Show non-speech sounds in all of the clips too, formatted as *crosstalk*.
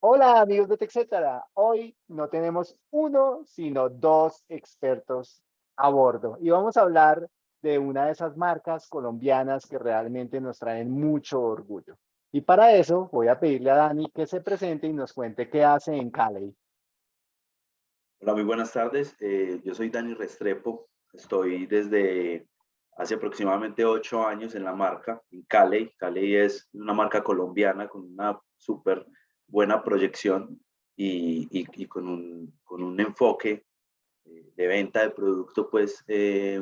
Hola amigos de TechCetera. Hoy no tenemos uno, sino dos expertos a bordo. Y vamos a hablar de una de esas marcas colombianas que realmente nos traen mucho orgullo. Y para eso voy a pedirle a Dani que se presente y nos cuente qué hace en Cali. Hola, muy buenas tardes. Eh, yo soy Dani Restrepo. Estoy desde hace aproximadamente ocho años en la marca, en Cali. Cali es una marca colombiana con una súper buena proyección y, y, con, un, con, un, enfoque eh, de venta de producto, pues eh,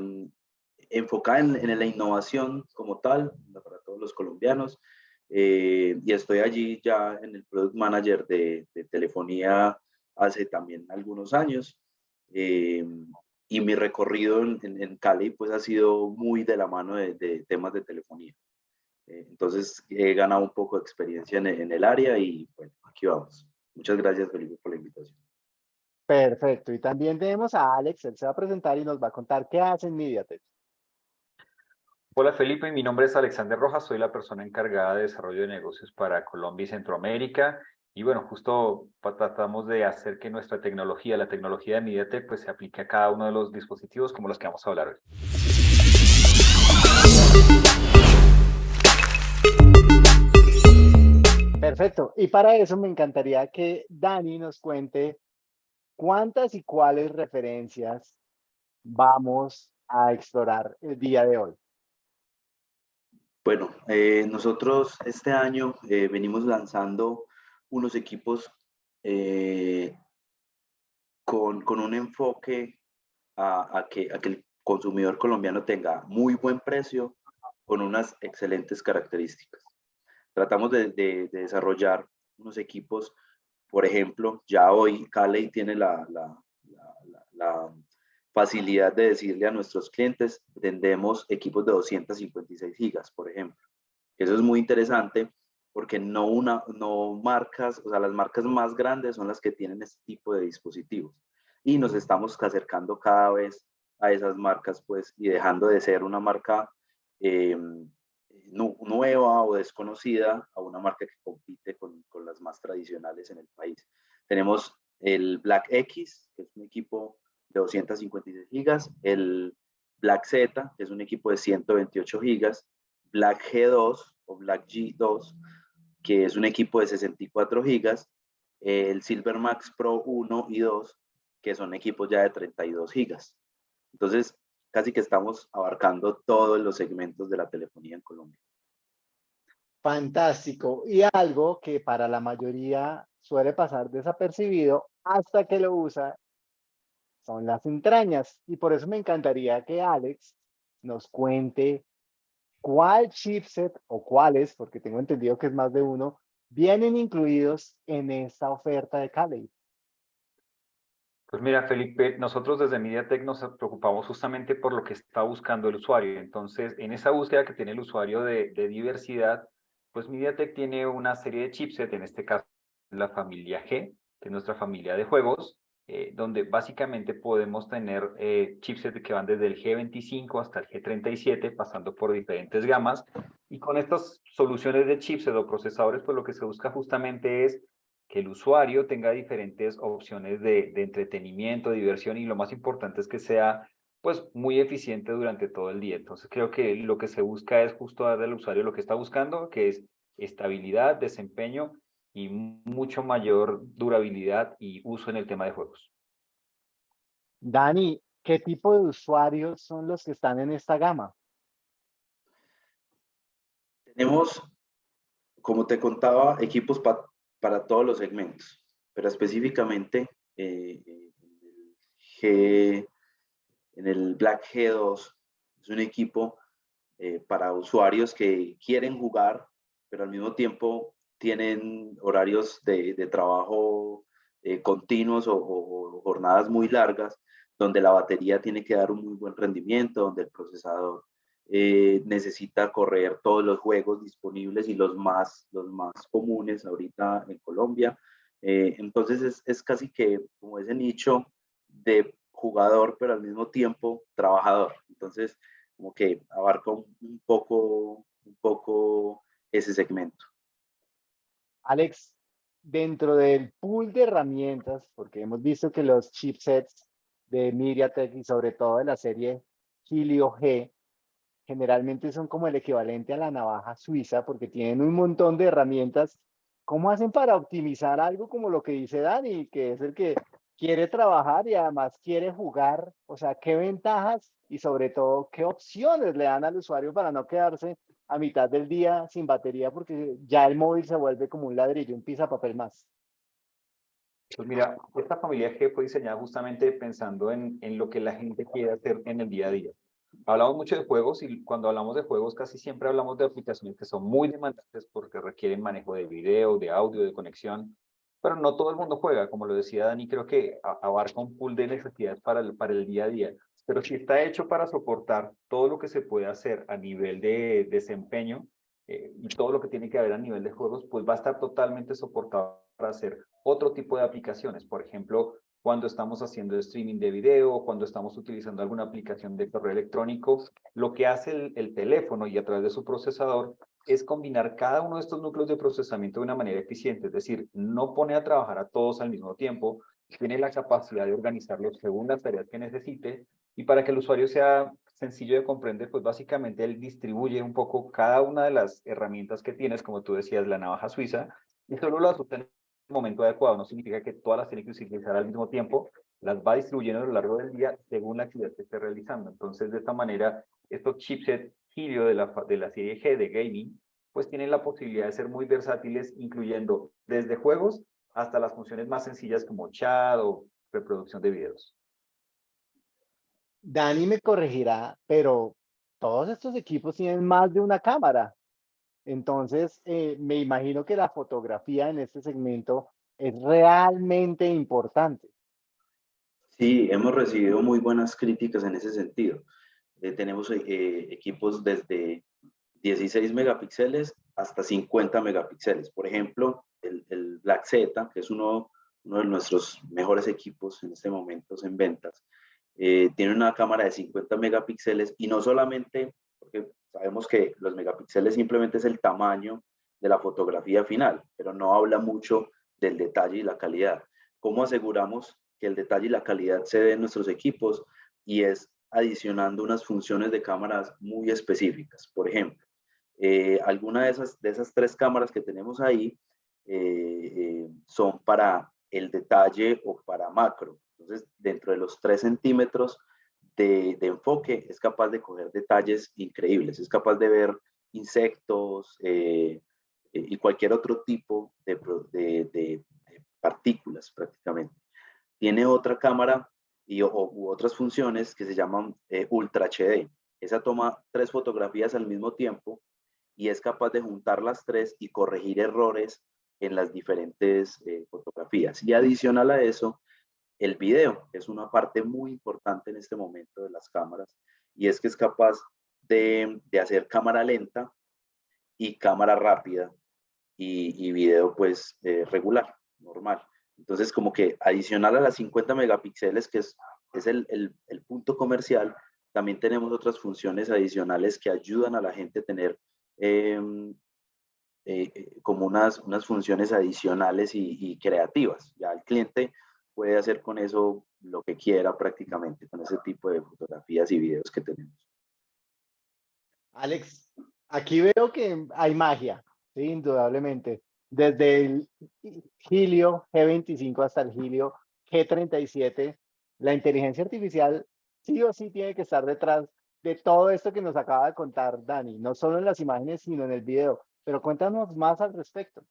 enfocada en, en, la innovación como tal, para todos los colombianos. Eh, y estoy allí ya en el Product Manager de, de telefonía hace también algunos años. y mi recorrido en, en, Cali pues ha sido muy de la mano de, de temas de telefonía. Eh, entonces he ganado un poco de experiencia en, en, el área y bueno, aquí vamos. Muchas gracias Felipe por la invitación. Perfecto. Y también tenemos a Alex, él se va a presentar y nos va a contar qué hace en MediaTek. Hola Felipe, mi nombre es Alexander Rojas, soy la persona encargada de desarrollo de negocios para Colombia y Centroamérica. Y bueno, justo tratamos de hacer que nuestra tecnología, la tecnología de MediaTek, pues se aplique a cada uno de los dispositivos como los que vamos a hablar hoy. Perfecto. Y para eso me encantaría que Dani nos cuente cuántas y cuáles referencias vamos a explorar el día de hoy. Bueno, eh, nosotros este año eh, venimos lanzando unos equipos eh, con, con, un enfoque a, a, que, a que el consumidor colombiano tenga muy buen precio con unas excelentes características tratamos de, desarrollar unos equipos, por ejemplo, ya hoy Cali tiene la, facilidad de decirle a nuestros clientes, vendemos equipos de 256 gigas, por ejemplo. Eso es muy interesante porque no, una, no marcas, o sea, las marcas más grandes son las que tienen este tipo de dispositivos. Y nos estamos acercando cada vez a esas marcas, pues, y dejando de ser una marca eh, nueva o desconocida a una marca que compite con, con, las más tradicionales en el país. Tenemos el Black X, que es un equipo de 256 gigas, el Black Z, que es un equipo de 128 gigas, Black G2 o Black G2, que es un equipo de 64 gigas, el Silver Max Pro 1 y 2, que son equipos ya de 32 gigas. Entonces, casi que estamos abarcando todos los segmentos de la telefonía en Colombia. Fantástico. Y algo que para la mayoría suele pasar desapercibido hasta que lo usa son las entrañas. Y por eso me encantaría que Alex nos cuente cuál chipset o cuáles, porque tengo entendido que es más de uno, vienen incluidos en esta oferta de Cali. Pues mira, Felipe, nosotros desde MediaTek nos preocupamos justamente por lo que está buscando el usuario. Entonces, en esa búsqueda que tiene el usuario de, diversidad, pues MediaTek tiene una serie de chipset, en este caso la familia G, que es nuestra familia de juegos, eh, donde básicamente podemos tener eh, chipsets que van desde el G25 hasta el G37, pasando por diferentes gamas. Y con estas soluciones de chipset o procesadores, pues lo que se busca justamente es que el usuario tenga diferentes opciones de, de, entretenimiento, diversión y lo más importante es que sea pues muy eficiente durante todo el día. Entonces creo que lo que se busca es justo darle al usuario lo que está buscando, que es estabilidad, desempeño y mucho mayor durabilidad y uso en el tema de juegos. Dani, ¿qué tipo de usuarios son los que están en esta gama? Tenemos, como te contaba, equipos para todos los segmentos, pero específicamente eh, en el Black G2 es un equipo eh, para usuarios que quieren jugar, pero al mismo tiempo tienen horarios de, trabajo eh, continuos o, jornadas muy largas, donde la batería tiene que dar un muy buen rendimiento, donde el procesador eh, necesita correr todos los juegos disponibles y los más, los más comunes ahorita en Colombia. Eh, entonces es, es, casi que como ese nicho de jugador, pero al mismo tiempo trabajador. Entonces, como que abarca un, poco, un poco ese segmento. Alex, dentro del pool de herramientas, porque hemos visto que los chipsets de MediaTek y sobre todo de la serie Helio G, generalmente son como el equivalente a la navaja suiza porque tienen un montón de herramientas. ¿Cómo hacen para optimizar algo como lo que dice Dani, que es el que quiere trabajar y además quiere jugar? O sea, ¿qué ventajas y sobre todo qué opciones le dan al usuario para no quedarse a mitad del día sin batería porque ya el móvil se vuelve como un ladrillo, un papel más? Pues mira, esta familia G fue diseñada justamente pensando en, en lo que la gente quiere hacer en el día a día. Hablamos mucho de juegos y cuando hablamos de juegos casi siempre hablamos de aplicaciones que son muy demandantes porque requieren manejo de video, de audio, de conexión, pero no todo el mundo juega, como lo decía Dani, creo que abarca un pool de necesidades para el, para el día a día, pero si está hecho para soportar todo lo que se puede hacer a nivel de desempeño eh, y todo lo que tiene que haber a nivel de juegos, pues va a estar totalmente soportado para hacer otro tipo de aplicaciones, por ejemplo, cuando estamos haciendo streaming de video, cuando estamos utilizando alguna aplicación de correo electrónico, lo que hace el, el, teléfono y a través de su procesador es combinar cada uno de estos núcleos de procesamiento de una manera eficiente, es decir, no pone a trabajar a todos al mismo tiempo, tiene la capacidad de organizarlos según las tareas que necesite y para que el usuario sea sencillo de comprender, pues básicamente él distribuye un poco cada una de las herramientas que tienes, como tú decías, la navaja suiza, y solo las obtiene momento adecuado, no significa que todas las tiene que utilizar al mismo tiempo, las va distribuyendo a lo largo del día según la actividad que esté realizando. Entonces, de esta manera, estos chipsets Helio de la, de la serie G de gaming, pues tienen la posibilidad de ser muy versátiles, incluyendo desde juegos hasta las funciones más sencillas como chat o reproducción de videos. Dani me corregirá, pero todos estos equipos tienen más de una cámara. Entonces, eh, me imagino que la fotografía en este segmento es realmente importante. Sí, hemos recibido muy buenas críticas en ese sentido. Eh, tenemos eh, equipos desde 16 megapíxeles hasta 50 megapíxeles. Por ejemplo, el, el Black Z, que es uno, uno de nuestros mejores equipos en este momento en ventas, tiene una cámara de 50 megapíxeles y no solamente, Sabemos que los megapíxeles simplemente es el tamaño de la fotografía final, pero no habla mucho del detalle y la calidad. ¿Cómo aseguramos que el detalle y la calidad se den en nuestros equipos? Y es adicionando unas funciones de cámaras muy específicas. Por ejemplo, eh, alguna de esas, de esas tres cámaras que tenemos ahí eh, eh, son para el detalle o para macro. Entonces, dentro de los tres centímetros de, enfoque es capaz de coger detalles increíbles, es capaz de ver insectos eh, y cualquier otro tipo de, partículas prácticamente. Tiene otra cámara y, u otras funciones que se llaman eh, Ultra HD. Esa toma tres fotografías al mismo tiempo y es capaz de juntar las tres y corregir errores en las diferentes eh, fotografías. Y adicional a eso, el video es una parte muy importante en este momento de las cámaras y es que es capaz de, hacer cámara lenta y cámara rápida y, video pues eh, regular, normal. Entonces como que adicional a las 50 megapíxeles que es, es el, punto comercial, también tenemos otras funciones adicionales que ayudan a la gente a tener em, eh, eh, como unas, unas funciones adicionales y, y creativas. Ya el cliente puede hacer con eso lo que quiera prácticamente, con ese tipo de fotografías y videos que tenemos. Alex, aquí veo que hay magia, ¿sí? indudablemente. Desde el Helio G25 hasta el Helio G37, la inteligencia artificial sí o sí tiene que estar detrás de todo esto que nos acaba de contar Dani, no solo en las imágenes, sino en el video. Pero cuéntanos más al respecto.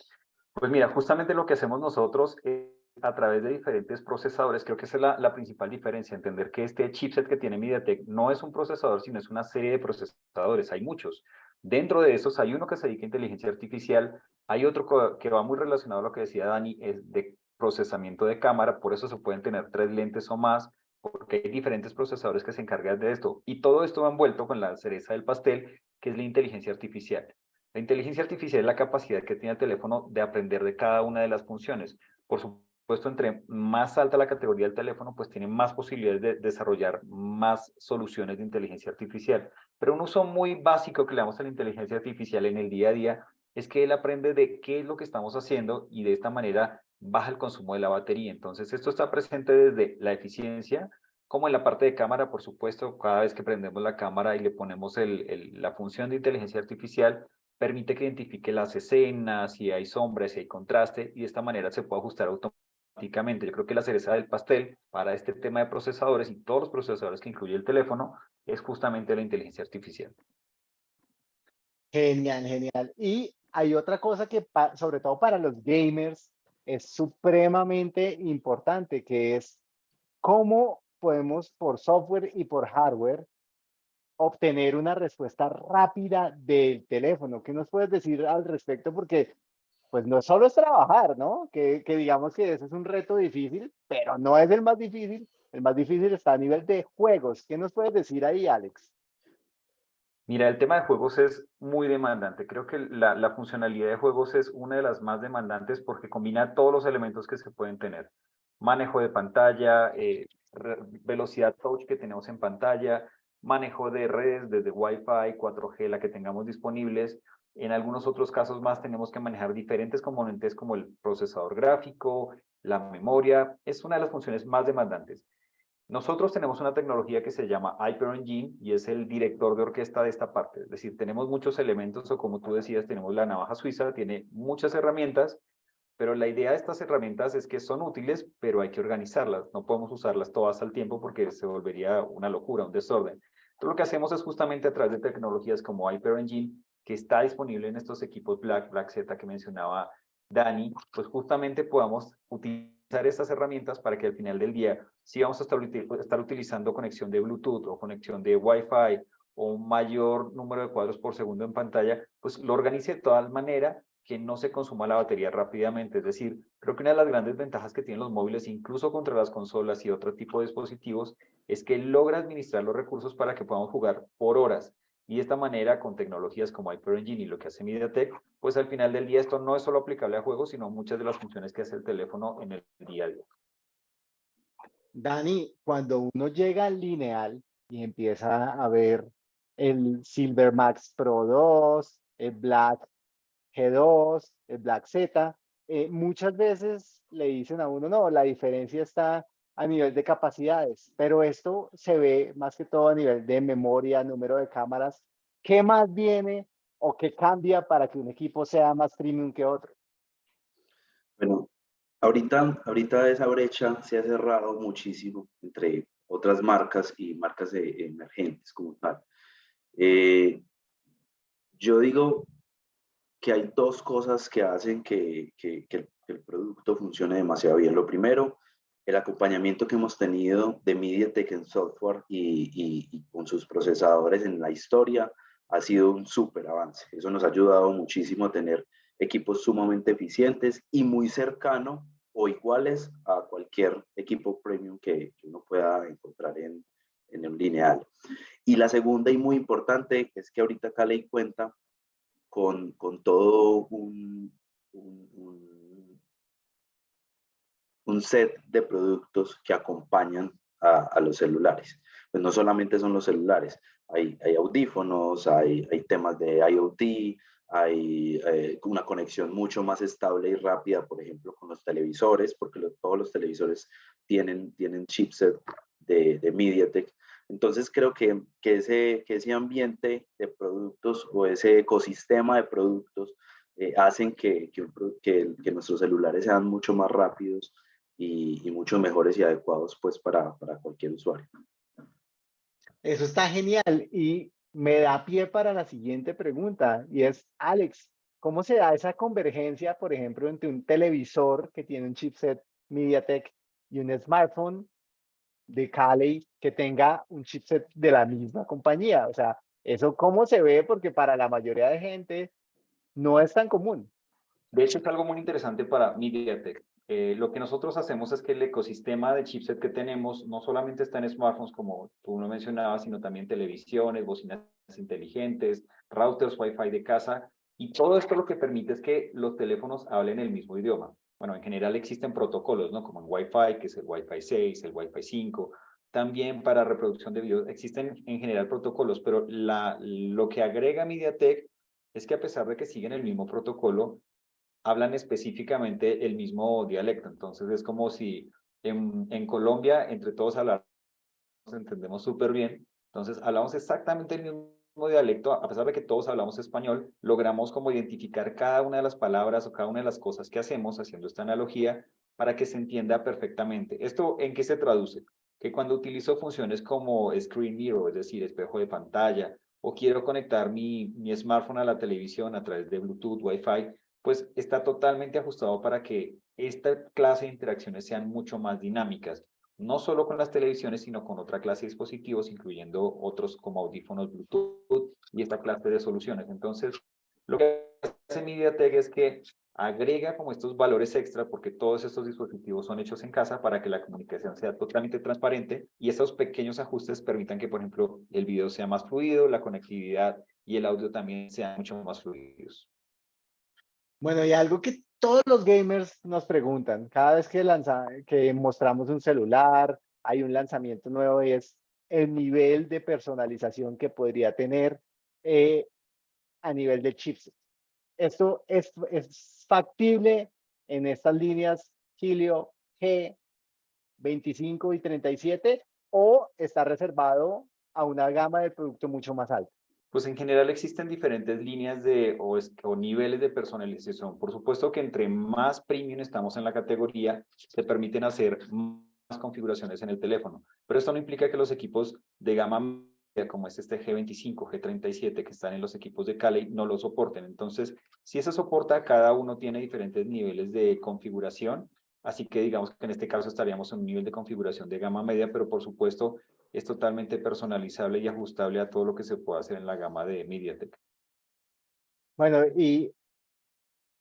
Pues mira, justamente lo que hacemos nosotros es a través de diferentes procesadores, creo que esa es la, la, principal diferencia, entender que este chipset que tiene MediaTek no es un procesador, sino es una serie de procesadores, hay muchos. Dentro de esos hay uno que se dedica a inteligencia artificial, hay otro que va muy relacionado a lo que decía Dani, es de procesamiento de cámara, por eso se pueden tener tres lentes o más, porque hay diferentes procesadores que se encargan de esto. Y todo esto va envuelto con la cereza del pastel, que es la inteligencia artificial. La inteligencia artificial es la capacidad que tiene el teléfono de aprender de cada una de las funciones. Por supuesto, puesto entre más alta la categoría del teléfono, pues tiene más posibilidades de desarrollar más soluciones de inteligencia artificial. Pero un uso muy básico que le damos a la inteligencia artificial en el día a día es que él aprende de qué es lo que estamos haciendo y de esta manera baja el consumo de la batería. Entonces, esto está presente desde la eficiencia, como en la parte de cámara, por supuesto, cada vez que prendemos la cámara y le ponemos el, la función de inteligencia artificial, permite que identifique las escenas, si hay sombras, si hay contraste, y de esta manera se puede ajustar automáticamente. Yo creo que la cereza del pastel para este tema de procesadores y todos los procesadores que incluye el teléfono es justamente la inteligencia artificial. Genial, genial. Y hay otra cosa que, sobre todo para los gamers, es supremamente importante, que es cómo podemos por software y por hardware obtener una respuesta rápida del teléfono. ¿Qué nos puedes decir al respecto? Porque pues no solo es trabajar, ¿no? Que, digamos que ese es un reto difícil, pero no es el más difícil. El más difícil está a nivel de juegos. ¿Qué nos puedes decir ahí, Alex? Mira, el tema de juegos es muy demandante. Creo que la, la, funcionalidad de juegos es una de las más demandantes porque combina todos los elementos que se pueden tener. Manejo de pantalla, eh, velocidad touch que tenemos en pantalla, manejo de redes desde Wi-Fi, 4G, la que tengamos disponibles. En algunos otros casos más tenemos que manejar diferentes componentes como el procesador gráfico, la memoria. Es una de las funciones más demandantes. Nosotros tenemos una tecnología que se llama Hyper Engine y es el director de orquesta de esta parte. Es decir, tenemos muchos elementos o como tú decías, tenemos la navaja suiza, tiene muchas herramientas, pero la idea de estas herramientas es que son útiles, pero hay que organizarlas. No podemos usarlas todas al tiempo porque se volvería una locura, un desorden. Entonces lo que hacemos es justamente a través de tecnologías como Hyper Engine, que está disponible en estos equipos Black, Black Z que mencionaba Dani, pues justamente podamos utilizar estas herramientas para que al final del día, si vamos a estar, utilizando conexión de Bluetooth o conexión de Wi-Fi o un mayor número de cuadros por segundo en pantalla, pues lo organice de tal manera que no se consuma la batería rápidamente. Es decir, creo que una de las grandes ventajas que tienen los móviles, incluso contra las consolas y otro tipo de dispositivos, es que logra administrar los recursos para que podamos jugar por horas. Y de esta manera, con tecnologías como Hyper Engine y lo que hace MediaTek, pues al final del día esto no es solo aplicable a juegos, sino muchas de las funciones que hace el teléfono en el día a día. Dani, cuando uno llega al lineal y empieza a ver el Silver Max Pro 2, el Black G2, el Black Z, eh, muchas veces le dicen a uno, no, la diferencia está a nivel de capacidades, pero esto se ve más que todo a nivel de memoria, número de cámaras. ¿Qué más viene o qué cambia para que un equipo sea más premium que otro? Bueno, ahorita, ahorita esa brecha se ha cerrado muchísimo entre otras marcas y marcas emergentes como tal. Eh, yo digo que hay dos cosas que hacen que, que, que el producto funcione demasiado bien. Lo primero el acompañamiento que hemos tenido de MediaTek en software y, con sus procesadores en la historia ha sido un súper avance. Eso nos ha ayudado muchísimo a tener equipos sumamente eficientes y muy cercano o iguales a cualquier equipo premium que, uno pueda encontrar en, en un lineal. Y la segunda y muy importante es que ahorita Cali cuenta con, con todo un set de productos que acompañan a, los celulares. Pues no solamente son los celulares, hay, audífonos, hay, temas de IoT, hay eh, una conexión mucho más estable y rápida, por ejemplo, con los televisores, porque todos los televisores tienen, tienen chipset de, MediaTek. Entonces creo que, que, ese, que ese ambiente de productos o ese ecosistema de productos eh, hacen que, que, nuestros celulares sean mucho más rápidos, y, mucho mejores y adecuados pues para, para cualquier usuario. Eso está genial y me da pie para la siguiente pregunta y es, Alex, ¿cómo se da esa convergencia, por ejemplo, entre un televisor que tiene un chipset MediaTek y un smartphone de Kali que tenga un chipset de la misma compañía? O sea, ¿eso cómo se ve? Porque para la mayoría de gente no es tan común. De hecho, es algo muy interesante para MediaTek. Eh, lo que nosotros hacemos es que el ecosistema de chipset que tenemos no solamente está en smartphones, como tú lo mencionabas, sino también televisiones, bocinas inteligentes, routers Wi-Fi de casa, y todo esto lo que permite es que los teléfonos hablen el mismo idioma. Bueno, en general existen protocolos, ¿no? Como en Wi-Fi, que es el Wi-Fi 6, el Wi-Fi 5, también para reproducción de videos existen en general protocolos, pero lo que agrega MediaTek es que a pesar de que siguen el mismo protocolo, hablan específicamente el mismo dialecto. Entonces es como si en, Colombia entre todos hablamos, entendemos súper bien. Entonces hablamos exactamente el mismo dialecto, a pesar de que todos hablamos español, logramos como identificar cada una de las palabras o cada una de las cosas que hacemos haciendo esta analogía para que se entienda perfectamente. ¿Esto en qué se traduce? Que cuando utilizo funciones como Screen Mirror, es decir, espejo de pantalla, o quiero conectar mi, mi smartphone a la televisión a través de Bluetooth, Wi-Fi, pues está totalmente ajustado para que esta clase de interacciones sean mucho más dinámicas, no solo con las televisiones, sino con otra clase de dispositivos, incluyendo otros como audífonos Bluetooth y esta clase de soluciones. Entonces, lo que hace MediaTek es que agrega como estos valores extra porque todos estos dispositivos son hechos en casa para que la comunicación sea totalmente transparente y esos pequeños ajustes permitan que, por ejemplo, el video sea más fluido, la conectividad y el audio también sean mucho más fluidos. Bueno, y algo que todos los gamers nos preguntan, cada vez que, lanza, que mostramos un celular, hay un lanzamiento nuevo, es el nivel de personalización que podría tener eh, a nivel de chips. Esto es, factible en estas líneas Helio G 25 y 37 o está reservado a una gama de producto mucho más alta pues en general existen diferentes líneas de o, niveles de personalización. Por supuesto que entre más premium estamos en la categoría, se permiten hacer más configuraciones en el teléfono. Pero esto no implica que los equipos de gama media, como es este G25, G37, que están en los equipos de Kali, no lo soporten. Entonces, si eso soporta, cada uno tiene diferentes niveles de configuración. Así que digamos que en este caso estaríamos en un nivel de configuración de gama media, pero por supuesto es totalmente personalizable y ajustable a todo lo que se puede hacer en la gama de MediaTek. Bueno, y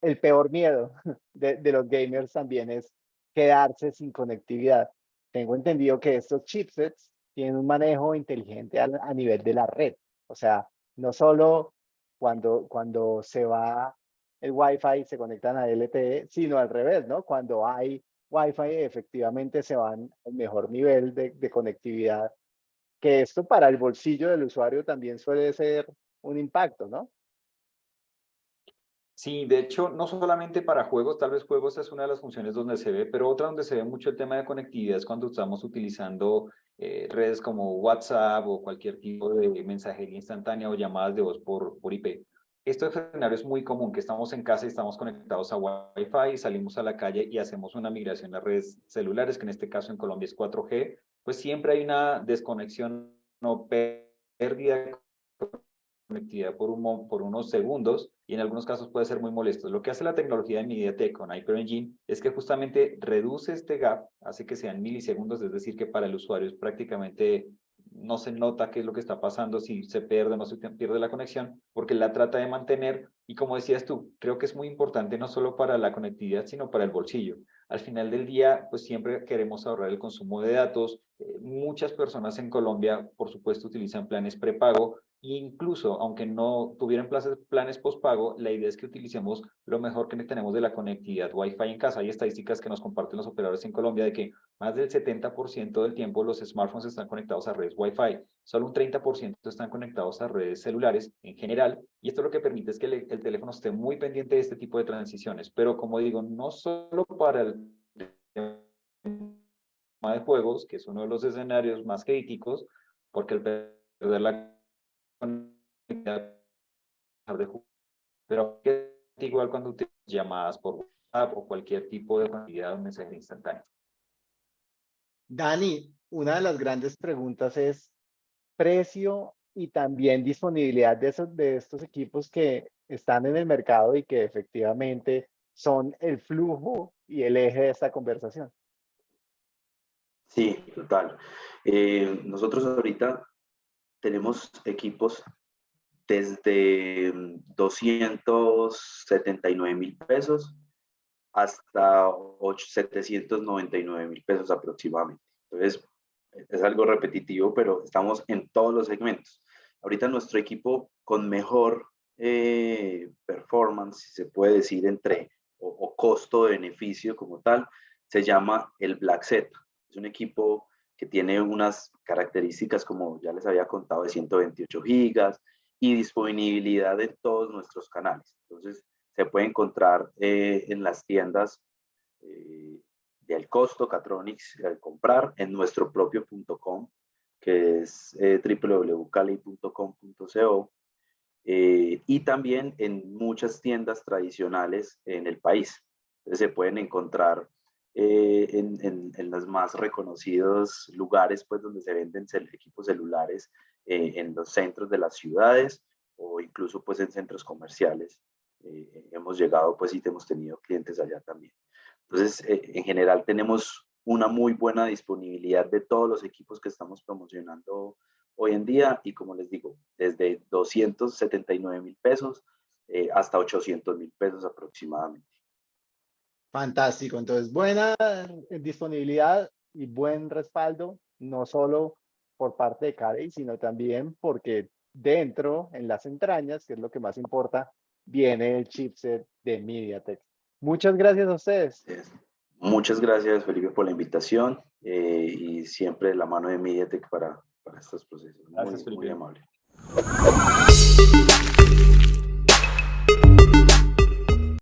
el peor miedo *laughs* de, los gamers también es quedarse sin conectividad. Tengo entendido que estos chipsets tienen un manejo inteligente a, nivel de la red. O sea, no solo cuando, cuando se va el Wi-Fi se conectan a LTE, sino al revés, ¿no? Cuando hay Wi-Fi efectivamente se van al mejor nivel de conectividad que esto para el bolsillo del usuario también suele ser un impacto, ¿no? Sí, de hecho, no solamente para juegos, tal vez juegos es una de las funciones donde se ve, pero otra donde se ve mucho el tema de conectividad es cuando estamos utilizando eh, redes como WhatsApp o cualquier tipo de mensajería instantánea o llamadas de voz por, por IP. Esto escenario es muy común, que estamos en casa y estamos conectados a Wi-Fi, salimos a la calle y hacemos una migración a redes celulares, que en este caso en Colombia es 4G, pues siempre hay una desconexión o pérdida de conectividad por, un, por unos segundos y en algunos casos puede ser muy molesto. Lo que hace la tecnología de MediaTek con Hyper Engine es que justamente reduce este gap, hace que sean milisegundos, es decir, que para el usuario es prácticamente no se nota qué es lo que está pasando, si se pierde o no se pierde la conexión, porque la trata de mantener, y como decías tú, creo que es muy importante no solo para la conectividad, sino para el bolsillo. Al final del día, pues siempre queremos ahorrar el consumo de datos. Eh, muchas personas en Colombia, por supuesto, utilizan planes prepago, Incluso, aunque no tuvieran planes, planes postpago, la idea es que utilicemos lo mejor que tenemos de la conectividad Wi-Fi en casa. Hay estadísticas que nos comparten los operadores en Colombia de que más del 70% del tiempo los smartphones están conectados a redes Wi-Fi. Solo un 30% están conectados a redes celulares en general. Y esto lo que permite es que el, el teléfono esté muy pendiente de este tipo de transiciones. Pero como digo, no solo para el de juegos, que es uno de los escenarios más críticos, porque el perder la pero igual cuando utilizas llamadas por WhatsApp o cualquier tipo de actividad o mensaje instantáneo. Dani, una de las grandes preguntas es precio y también disponibilidad de, esos, de estos equipos que están en el mercado y que efectivamente son el flujo y el eje de esta conversación. Sí, total. Eh, nosotros ahorita tenemos equipos desde 279 mil pesos hasta 799 mil pesos aproximadamente. Entonces, es algo repetitivo, pero estamos en todos los segmentos. Ahorita nuestro equipo con mejor eh, performance, si se puede decir, entre o, o costo-beneficio como tal, se llama el Black Set. Es un equipo que tiene unas características como ya les había contado de 128 gigas, y disponibilidad de todos nuestros canales. Entonces, se puede encontrar eh, en las tiendas eh, del costo Catronics al comprar en nuestro propio que es eh, www.cali.com.co y también en muchas tiendas tradicionales en el país. Entonces, se pueden encontrar en, en, en, los más reconocidos lugares pues, donde se venden equipos celulares eh, en los centros de las ciudades o incluso pues en centros comerciales. Eh, hemos llegado pues y hemos tenido clientes allá también. Entonces, eh, en general tenemos una muy buena disponibilidad de todos los equipos que estamos promocionando hoy en día y como les digo, desde 279 mil pesos hasta 800 mil pesos aproximadamente. Fantástico, entonces buena disponibilidad y buen respaldo, no solo por parte de Carey, sino también porque dentro, en las entrañas, que es lo que más importa, viene el chipset de MediaTek. Muchas gracias a ustedes. Muchas gracias, Felipe, por la invitación eh, y siempre la mano de MediaTek para, para estos procesos. Gracias, muy, muy amable.